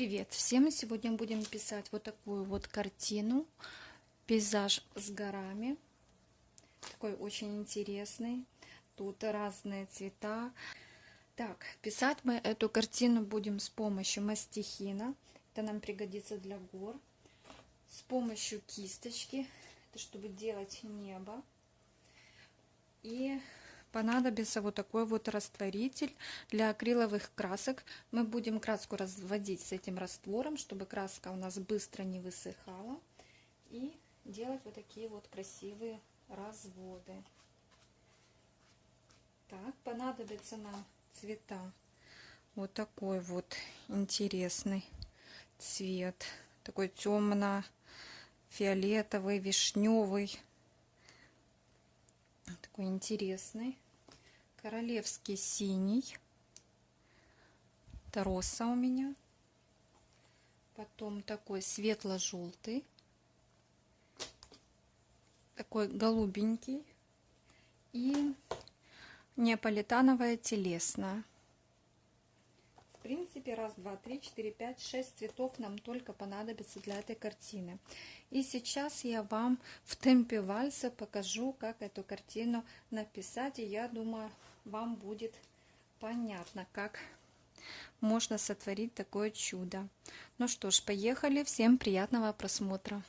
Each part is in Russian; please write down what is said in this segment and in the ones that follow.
Привет всем! Сегодня будем писать вот такую вот картину. Пейзаж с горами. Такой очень интересный. Тут разные цвета. Так, писать мы эту картину будем с помощью мастихина. Это нам пригодится для гор. С помощью кисточки. Это чтобы делать небо. И понадобится вот такой вот растворитель для акриловых красок. Мы будем краску разводить с этим раствором, чтобы краска у нас быстро не высыхала. И делать вот такие вот красивые разводы. Так, понадобится нам цвета. Вот такой вот интересный цвет. Такой темно-фиолетовый, вишневый такой интересный. Королевский синий. Это роса у меня. Потом такой светло-желтый. Такой голубенький. И неаполитановая телесная. В принципе, раз, два, три, четыре, пять, шесть цветов нам только понадобится для этой картины. И сейчас я вам в темпе вальса покажу, как эту картину написать. И я думаю, вам будет понятно, как можно сотворить такое чудо. Ну что ж, поехали. Всем приятного просмотра.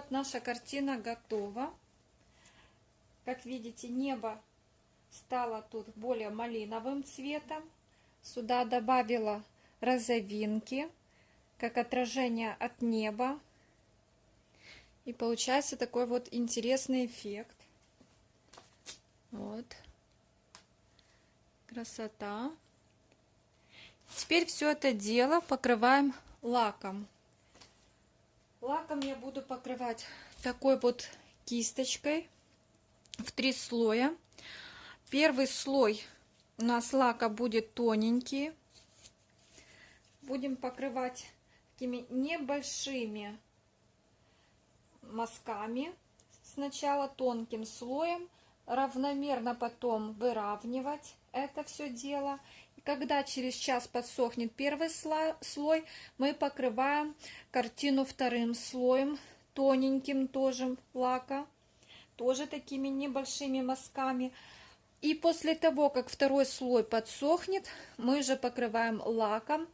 Вот, наша картина готова. Как видите, небо стало тут более малиновым цветом. Сюда добавила розовинки, как отражение от неба. И получается такой вот интересный эффект. Вот. Красота. Теперь все это дело покрываем лаком. Лаком я буду покрывать такой вот кисточкой в три слоя. Первый слой у нас лака будет тоненький. Будем покрывать такими небольшими мазками. Сначала тонким слоем, равномерно потом выравнивать это все дело. Когда через час подсохнет первый слой, мы покрываем картину вторым слоем, тоненьким тоже лака, тоже такими небольшими мазками. И после того, как второй слой подсохнет, мы же покрываем лаком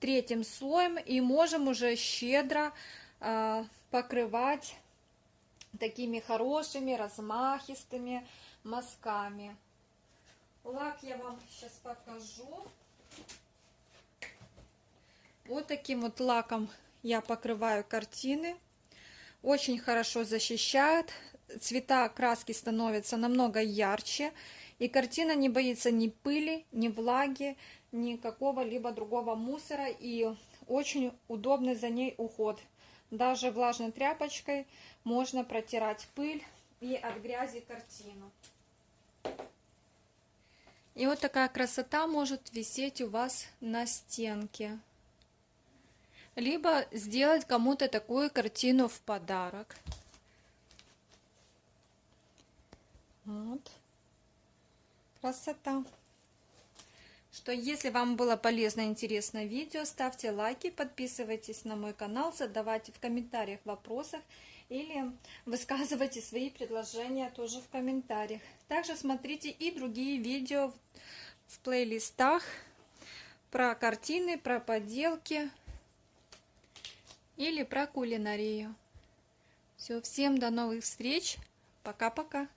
третьим слоем и можем уже щедро э, покрывать такими хорошими размахистыми мазками. Лак я вам сейчас покажу. Вот таким вот лаком я покрываю картины. Очень хорошо защищает. Цвета краски становятся намного ярче. И картина не боится ни пыли, ни влаги, ни какого-либо другого мусора. И очень удобный за ней уход. Даже влажной тряпочкой можно протирать пыль и от грязи картину. И вот такая красота может висеть у вас на стенке. Либо сделать кому-то такую картину в подарок. Вот. Красота. Что если вам было полезно и интересно видео, ставьте лайки, подписывайтесь на мой канал, задавайте в комментариях вопросы или высказывайте свои предложения тоже в комментариях. Также смотрите и другие видео в плейлистах про картины, про поделки или про кулинарию. Все, всем до новых встреч. Пока-пока.